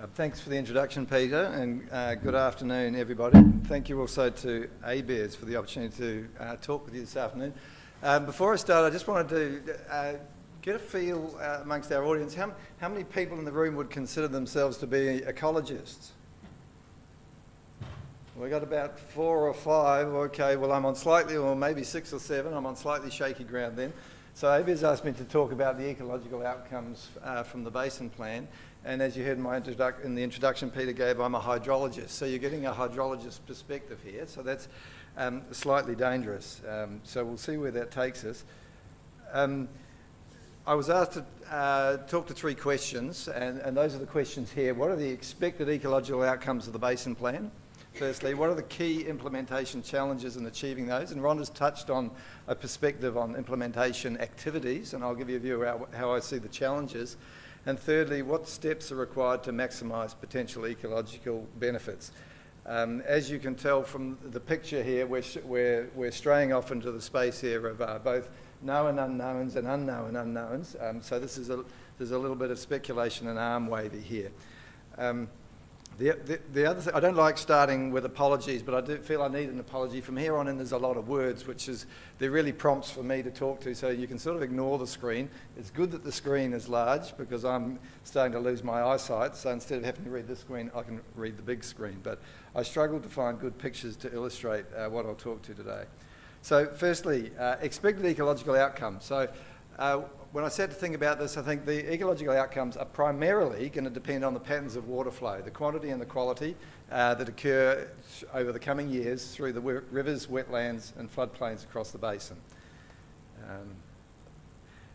Uh, thanks for the introduction, Peter, and uh, good afternoon, everybody. Thank you also to ABARES for the opportunity to uh, talk with you this afternoon. Um, before I start, I just wanted to uh, get a feel uh, amongst our audience. How, how many people in the room would consider themselves to be ecologists? We got about four or five. Okay, well, I'm on slightly, or maybe six or seven. I'm on slightly shaky ground then. So ABARES asked me to talk about the ecological outcomes uh, from the basin plan. And as you heard in, my in the introduction Peter gave, I'm a hydrologist. So you're getting a hydrologist perspective here. So that's um, slightly dangerous. Um, so we'll see where that takes us. Um, I was asked to uh, talk to three questions, and, and those are the questions here. What are the expected ecological outcomes of the basin plan? Firstly, what are the key implementation challenges in achieving those? And Rhonda's touched on a perspective on implementation activities, and I'll give you a view of how I see the challenges. And thirdly, what steps are required to maximise potential ecological benefits? Um, as you can tell from the picture here, we're, we're, we're straying off into the space here of uh, both known unknowns and unknown unknowns. Um, so this is a, there's a little bit of speculation and arm wavy here. Um, the, the, the, other thing, I don't like starting with apologies, but I do feel I need an apology. From here on in, there's a lot of words, which is, they're really prompts for me to talk to, so you can sort of ignore the screen. It's good that the screen is large because I'm starting to lose my eyesight, so instead of having to read this screen, I can read the big screen. But I struggled to find good pictures to illustrate uh, what I'll talk to today. So firstly, uh, expected ecological outcomes. So uh, when I said to think about this, I think the ecological outcomes are primarily going to depend on the patterns of water flow, the quantity and the quality uh, that occur over the coming years through the rivers, wetlands and floodplains across the basin. Um,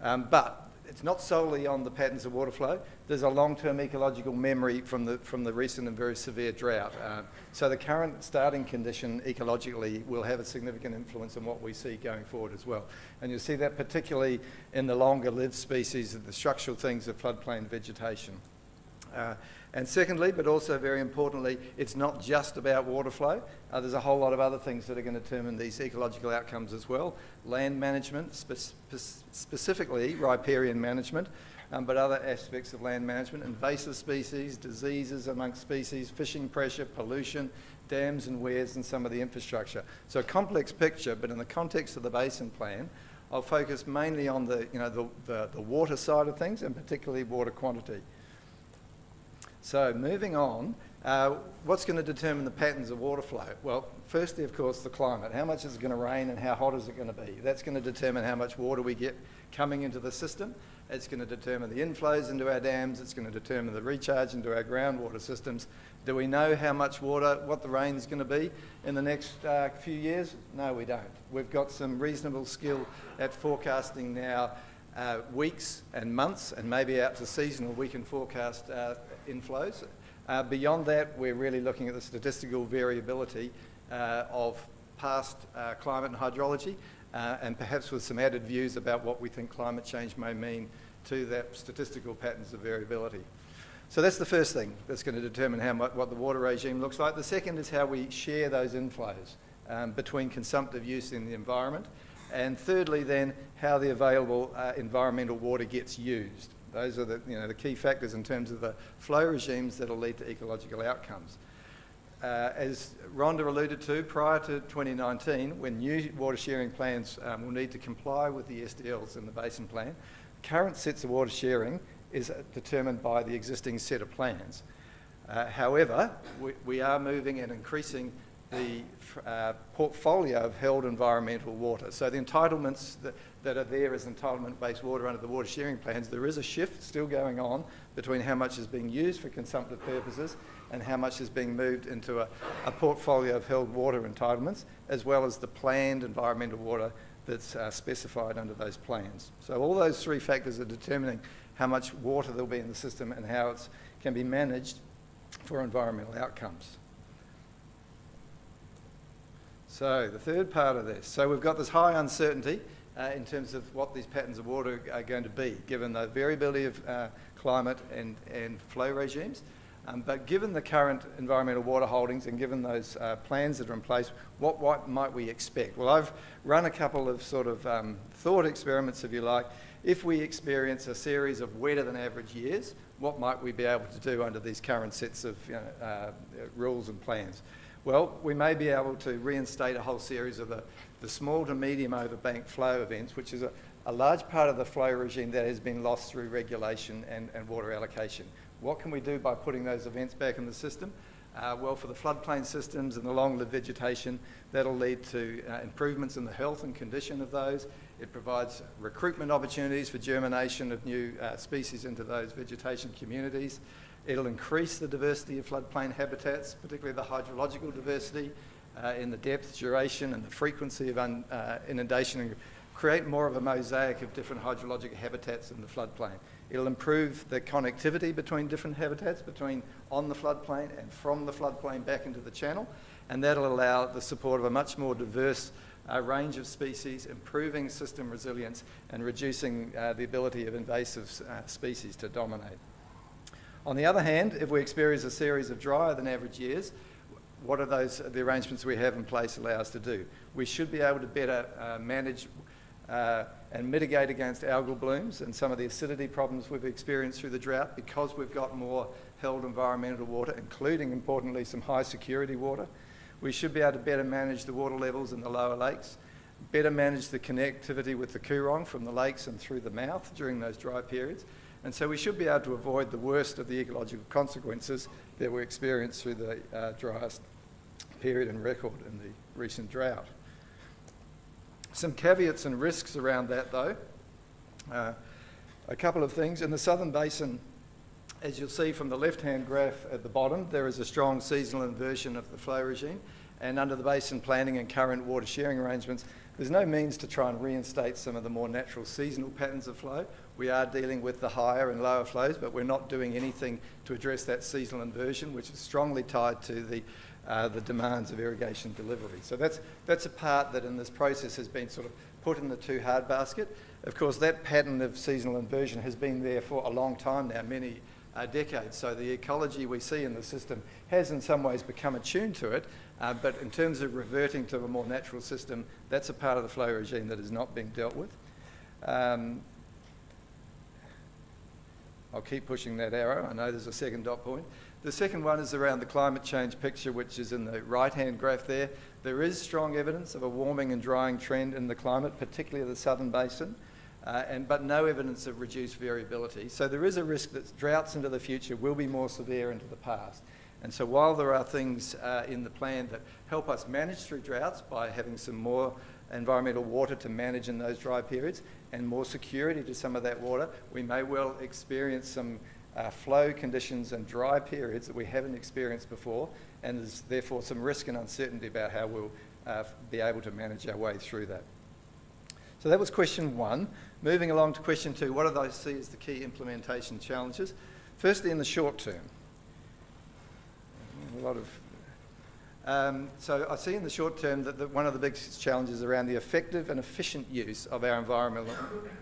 um, but it's not solely on the patterns of water flow. There's a long-term ecological memory from the, from the recent and very severe drought. Uh, so the current starting condition ecologically will have a significant influence on what we see going forward as well. And you'll see that particularly in the longer lived species, the structural things of floodplain vegetation. Uh, and secondly, but also very importantly, it's not just about water flow. Uh, there's a whole lot of other things that are going to determine these ecological outcomes as well. Land management, spe specifically riparian management, um, but other aspects of land management, invasive species, diseases amongst species, fishing pressure, pollution, dams and weirs and some of the infrastructure. So a complex picture, but in the context of the basin plan, I'll focus mainly on the, you know, the, the, the water side of things and particularly water quantity. So moving on, uh, what's going to determine the patterns of water flow? Well, firstly, of course, the climate. How much is it going to rain and how hot is it going to be? That's going to determine how much water we get coming into the system. It's going to determine the inflows into our dams. It's going to determine the recharge into our groundwater systems. Do we know how much water, what the rain is going to be in the next uh, few years? No, we don't. We've got some reasonable skill at forecasting now uh, weeks and months and maybe out to seasonal we can forecast uh, inflows. Uh, beyond that, we're really looking at the statistical variability uh, of past uh, climate and hydrology, uh, and perhaps with some added views about what we think climate change may mean to that statistical patterns of variability. So that's the first thing that's going to determine how much, what the water regime looks like. The second is how we share those inflows um, between consumptive use in the environment. And thirdly then, how the available uh, environmental water gets used. Those are the, you know, the key factors in terms of the flow regimes that will lead to ecological outcomes. Uh, as Rhonda alluded to, prior to 2019, when new water sharing plans um, will need to comply with the SDLs in the basin plan, current sets of water sharing is determined by the existing set of plans. Uh, however, we, we, are moving and increasing the uh, portfolio of held environmental water. So the entitlements that, that are there as entitlement-based water under the water sharing plans, there is a shift still going on between how much is being used for consumptive purposes and how much is being moved into a, a portfolio of held water entitlements, as well as the planned environmental water that's uh, specified under those plans. So all those three factors are determining how much water there'll be in the system and how it can be managed for environmental outcomes. So the third part of this. So we've got this high uncertainty uh, in terms of what these patterns of water are going to be, given the variability of uh, climate and, and flow regimes. Um, but given the current environmental water holdings and given those uh, plans that are in place, what, what might we expect? Well, I've run a couple of sort of um, thought experiments, if you like, if we experience a series of wetter than average years, what might we be able to do under these current sets of you know, uh, rules and plans? Well, we may be able to reinstate a whole series of the, the small to medium overbank flow events, which is a, a large part of the flow regime that has been lost through regulation and, and water allocation. What can we do by putting those events back in the system? Uh, well, for the floodplain systems and the long-lived vegetation, that'll lead to uh, improvements in the health and condition of those. It provides recruitment opportunities for germination of new uh, species into those vegetation communities. It'll increase the diversity of floodplain habitats, particularly the hydrological diversity uh, in the depth, duration and the frequency of uh, inundation and create more of a mosaic of different hydrologic habitats in the floodplain. It'll improve the connectivity between different habitats, between on the floodplain and from the floodplain back into the channel, and that'll allow the support of a much more diverse uh, range of species, improving system resilience and reducing uh, the ability of invasive uh, species to dominate. On the other hand, if we experience a series of drier than average years, what are those the arrangements we have in place allow us to do? We should be able to better uh, manage uh, and mitigate against algal blooms and some of the acidity problems we've experienced through the drought because we've got more held environmental water, including, importantly, some high security water. We should be able to better manage the water levels in the lower lakes, better manage the connectivity with the Coorong from the lakes and through the mouth during those dry periods. And so we should be able to avoid the worst of the ecological consequences that we experienced through the uh, driest period in record in the recent drought. Some caveats and risks around that though. Uh, a couple of things. In the Southern Basin, as you'll see from the left-hand graph at the bottom, there is a strong seasonal inversion of the flow regime. And under the basin planning and current water sharing arrangements, there's no means to try and reinstate some of the more natural seasonal patterns of flow. We are dealing with the higher and lower flows, but we're not doing anything to address that seasonal inversion, which is strongly tied to the uh, the demands of irrigation delivery. So that's, that's a part that in this process has been sort of put in the too hard basket. Of course, that pattern of seasonal inversion has been there for a long time now, many uh, decades. So the ecology we see in the system has in some ways become attuned to it, uh, but in terms of reverting to a more natural system, that's a part of the flow regime that is not being dealt with. Um, I'll keep pushing that arrow. I know there's a second dot point. The second one is around the climate change picture, which is in the right-hand graph there. There is strong evidence of a warming and drying trend in the climate, particularly the southern basin, uh, and, but no evidence of reduced variability. So there is a risk that droughts into the future will be more severe into the past. And so while there are things uh, in the plan that help us manage through droughts by having some more environmental water to manage in those dry periods and more security to some of that water, we may well experience some uh, flow conditions and dry periods that we haven't experienced before, and there's therefore some risk and uncertainty about how we'll uh, be able to manage our way through that. So that was question one. Moving along to question two, what do I see as the key implementation challenges? Firstly, in the short term, a lot of um, so I see in the short term that the, one of the big challenges around the effective and efficient use of our environmental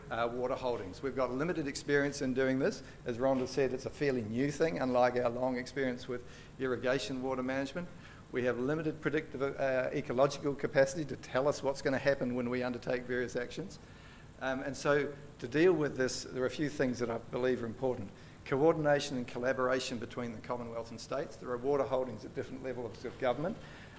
uh, water holdings. We've got limited experience in doing this. As Rhonda said, it's a fairly new thing, unlike our long experience with irrigation water management. We have limited predictive uh, ecological capacity to tell us what's going to happen when we undertake various actions. Um, and so to deal with this, there are a few things that I believe are important coordination and collaboration between the Commonwealth and states. There are water holdings at different levels of government.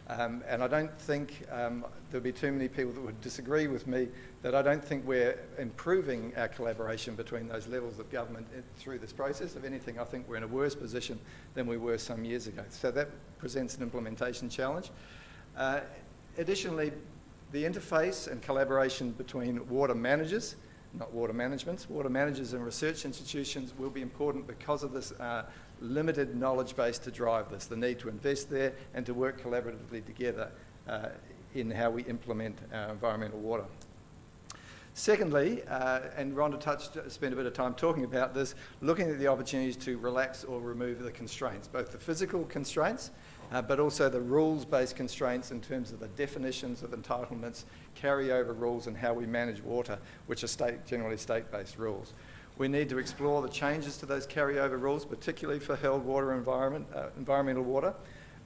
Um, and I don't think um, there'll be too many people that would disagree with me that I don't think we're improving our collaboration between those levels of government through this process. If anything, I think we're in a worse position than we were some years ago. So that presents an implementation challenge. Uh, additionally, the interface and collaboration between water managers not water managements. Water managers and research institutions will be important because of this uh, limited knowledge base to drive this, the need to invest there and to work collaboratively together uh, in how we implement our environmental water. Secondly, uh, and Rhonda touched, spent a bit of time talking about this, looking at the opportunities to relax or remove the constraints, both the physical constraints uh, but also the rules-based constraints in terms of the definitions of entitlements, carryover rules and how we manage water, which are state, generally state-based rules. We need to explore the changes to those carryover rules, particularly for held water environment, uh, environmental water.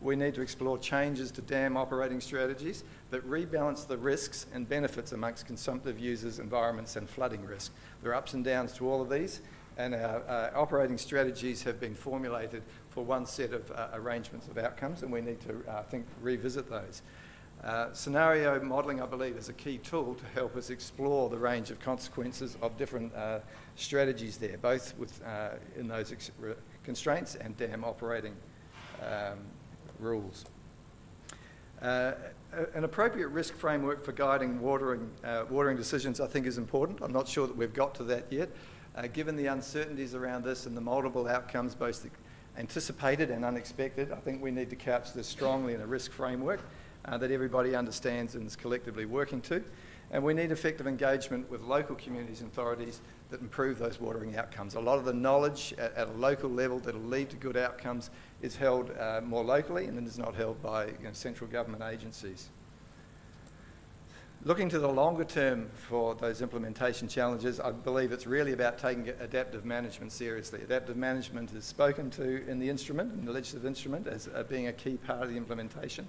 we need to explore changes to dam operating strategies that rebalance the risks and benefits amongst consumptive users, environments and flooding risk. There are ups and downs to all of these and our uh, operating strategies have been formulated for one set of uh, arrangements of outcomes and we need to, uh, think, revisit those. Uh, scenario modelling, I believe, is a key tool to help us explore the range of consequences of different uh, strategies there, both with, uh, in those constraints and dam operating um, rules. Uh, an appropriate risk framework for guiding watering, uh, watering decisions I think is important. I'm not sure that we've got to that yet. Uh, given the uncertainties around this and the multiple outcomes, both anticipated and unexpected, I think we need to couch this strongly in a risk framework uh, that everybody understands and is collectively working to. And we need effective engagement with local communities and authorities that improve those watering outcomes. A lot of the knowledge at, at a local level that will lead to good outcomes is held uh, more locally and then is not held by you know, central government agencies. Looking to the longer term for those implementation challenges, I believe it's really about taking adaptive management seriously. Adaptive management is spoken to in the instrument, in the legislative instrument, as uh, being a key part of the implementation.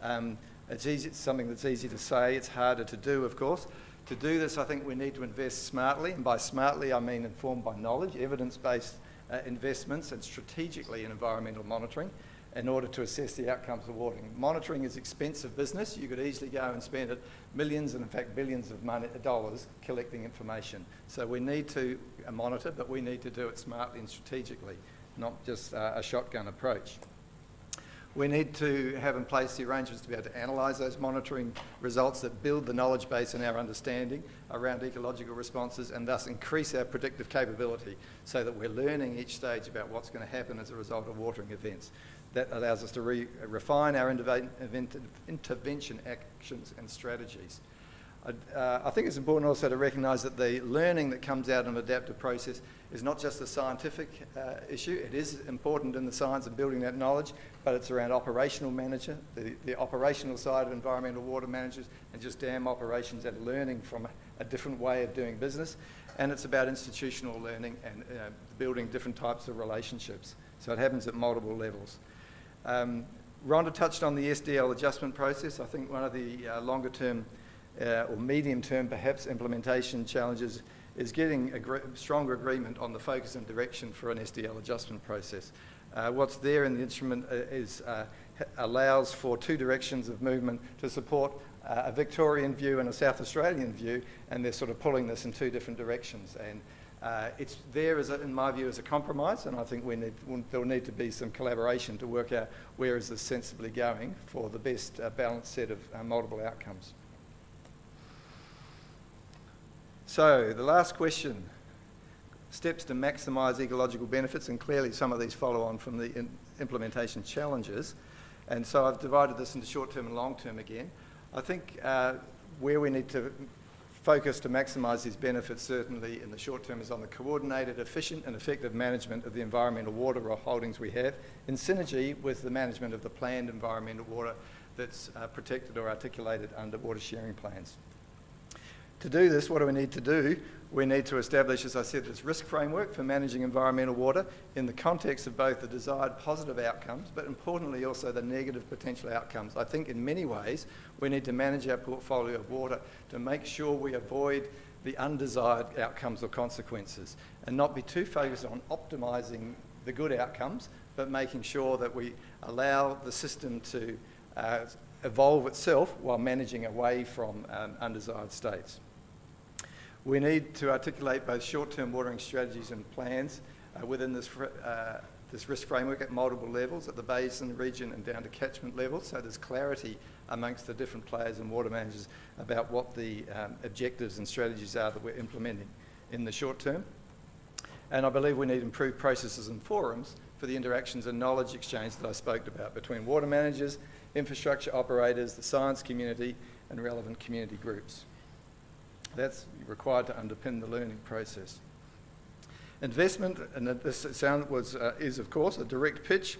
Um, it's, easy, it's something that's easy to say, it's harder to do, of course. To do this, I think we need to invest smartly, and by smartly I mean informed by knowledge, evidence-based uh, investments, and strategically in environmental monitoring in order to assess the outcomes of watering. Monitoring is expensive business. You could easily go and spend it millions and in fact billions of money, dollars collecting information. So we need to monitor, but we need to do it smartly and strategically, not just uh, a shotgun approach. We need to have in place the arrangements to be able to analyse those monitoring results that build the knowledge base and our understanding around ecological responses and thus increase our predictive capability so that we're learning each stage about what's going to happen as a result of watering events. That allows us to re refine our intervention actions and strategies. Uh, I think it's important also to recognise that the learning that comes out of an adaptive process is not just a scientific uh, issue. It is important in the science of building that knowledge, but it's around operational manager, the, the operational side of environmental water managers, and just dam operations and learning from a, a different way of doing business. And it's about institutional learning and uh, building different types of relationships. So it happens at multiple levels. Um, Rhonda touched on the SDL adjustment process. I think one of the uh, longer term uh, or medium term perhaps implementation challenges is getting a stronger agreement on the focus and direction for an SDL adjustment process. Uh, what's there in the instrument uh, is, uh, allows for two directions of movement to support uh, a Victorian view and a South Australian view, and they're sort of pulling this in two different directions. And uh, it's there, a, in my view, as a compromise, and I think we need, there'll need to be some collaboration to work out where is this sensibly going for the best uh, balanced set of multiple outcomes. So the last question, steps to maximise ecological benefits, and clearly some of these follow on from the implementation challenges. And so I've divided this into short term and long term again. I think uh, where we need to focus to maximise these benefits certainly in the short term is on the coordinated, efficient and effective management of the environmental water holdings we have in synergy with the management of the planned environmental water that's uh, protected or articulated under water sharing plans. To do this, what do we need to do? We need to establish, as I said, this risk framework for managing environmental water in the context of both the desired positive outcomes, but importantly also the negative potential outcomes. I think in many ways we need to manage our portfolio of water to make sure we avoid the undesired outcomes or consequences and not be too focused on optimising the good outcomes, but making sure that we allow the system to uh, evolve itself while managing away from um, undesired states. We need to articulate both short-term watering strategies and plans uh, within this, uh, this risk framework at multiple levels, at the basin, region and down to catchment level, so there's clarity amongst the different players and water managers about what the um, objectives and strategies are that we're implementing in the short term. And I believe we need improved processes and forums for the interactions and knowledge exchange that I spoke about between water managers, infrastructure operators, the science community and relevant community groups. That's required to underpin the learning process. Investment, and this sound was, uh, is of course a direct pitch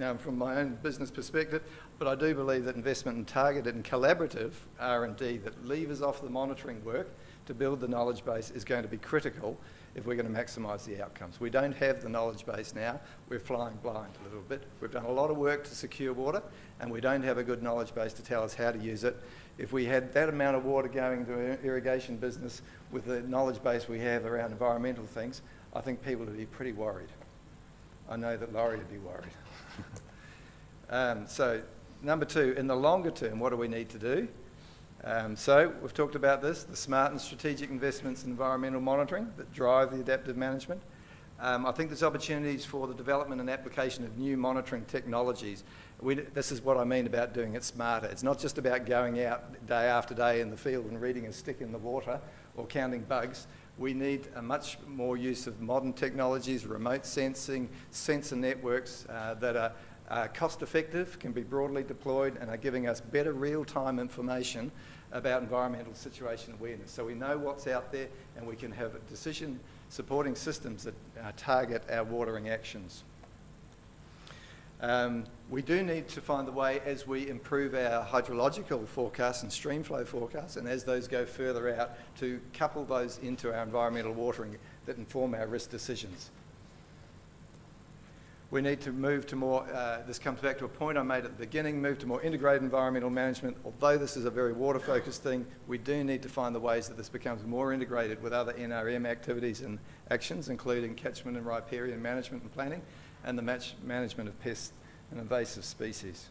um, from my own business perspective, but I do believe that investment in targeted and collaborative R&D that levers off the monitoring work to build the knowledge base is going to be critical if we're going to maximise the outcomes. We don't have the knowledge base now. We're flying blind a little bit. We've done a lot of work to secure water and we don't have a good knowledge base to tell us how to use it. If we had that amount of water going to an irrigation business with the knowledge base we have around environmental things, I think people would be pretty worried. I know that Laurie would be worried. um, so, number two, in the longer term, what do we need to do? Um, so we've talked about this, the smart and strategic investments in environmental monitoring that drive the adaptive management. Um, I think there's opportunities for the development and application of new monitoring technologies. We, this is what I mean about doing it smarter. It's not just about going out day after day in the field and reading a stick in the water or counting bugs. We need a much more use of modern technologies, remote sensing, sensor networks uh, that are uh, cost effective, can be broadly deployed and are giving us better real-time information about environmental situation awareness. So we know what's out there and we can have decision supporting systems that uh, target our watering actions. Um, we do need to find the way as we improve our hydrological forecasts and streamflow forecasts and as those go further out to couple those into our environmental watering that inform our risk decisions. We need to move to more, uh, this comes back to a point I made at the beginning, move to more integrated environmental management. Although this is a very water-focused thing, we do need to find the ways that this becomes more integrated with other NRM activities and actions, including catchment and riparian management and planning, and the match management of pests and invasive species.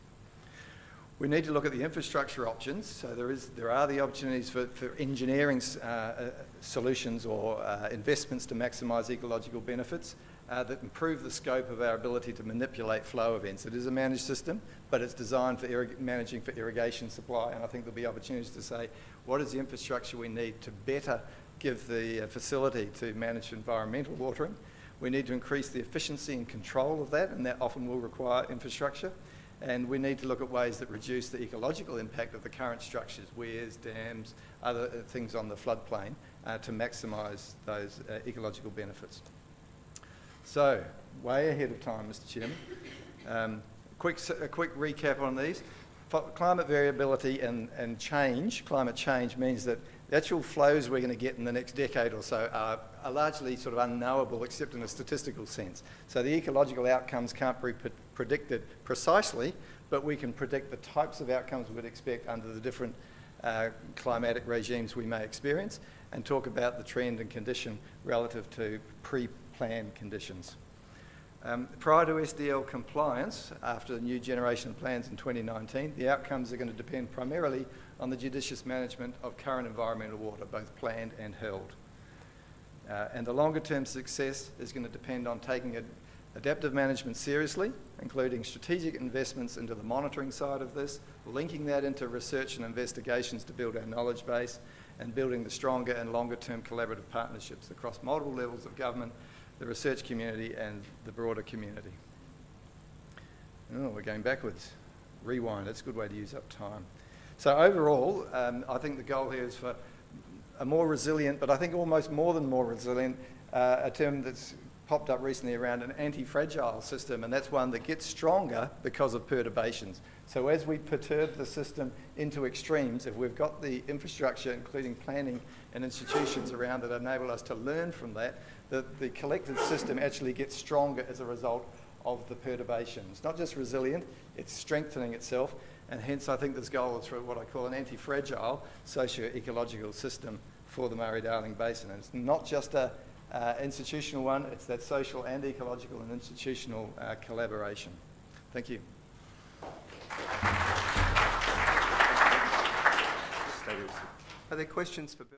We need to look at the infrastructure options. So there, is, there are the opportunities for, for engineering uh, uh, solutions or uh, investments to maximise ecological benefits uh, that improve the scope of our ability to manipulate flow events. It is a managed system, but it's designed for managing for irrigation supply, and I think there'll be opportunities to say, what is the infrastructure we need to better give the uh, facility to manage environmental watering? We need to increase the efficiency and control of that, and that often will require infrastructure. And we need to look at ways that reduce the ecological impact of the current structures, weirs, dams, other uh, things on the floodplain, uh, to maximise those uh, ecological benefits. So, way ahead of time, Mr Chairman. Um, quick, a quick recap on these. Climate variability and, and change, climate change means that the actual flows we're going to get in the next decade or so are, are largely sort of unknowable except in a statistical sense. So the ecological outcomes can't be pre predicted precisely, but we can predict the types of outcomes we would expect under the different uh, climatic regimes we may experience and talk about the trend and condition relative to pre plan conditions. Um, prior to SDL compliance, after the new generation plans in 2019, the outcomes are going to depend primarily on the judicious management of current environmental water, both planned and held. Uh, and the longer term success is going to depend on taking adaptive management seriously, including strategic investments into the monitoring side of this, linking that into research and investigations to build our knowledge base, and building the stronger and longer term collaborative partnerships across multiple levels of government the research community and the broader community. Oh, we're going backwards. Rewind, that's a good way to use up time. So overall, um, I think the goal here is for a more resilient, but I think almost more than more resilient, uh, a term that's popped up recently around an anti-fragile system, and that's one that gets stronger because of perturbations. So as we perturb the system into extremes, if we've got the infrastructure, including planning and institutions around that enable us to learn from that, that the collective system actually gets stronger as a result of the perturbation. It's not just resilient, it's strengthening itself, and hence I think this goal is for what I call an anti-fragile socio-ecological system for the Murray-Darling Basin. And it's not just a uh, institutional one, it's that social and ecological and institutional uh, collaboration. Thank you. Are there questions for Bill?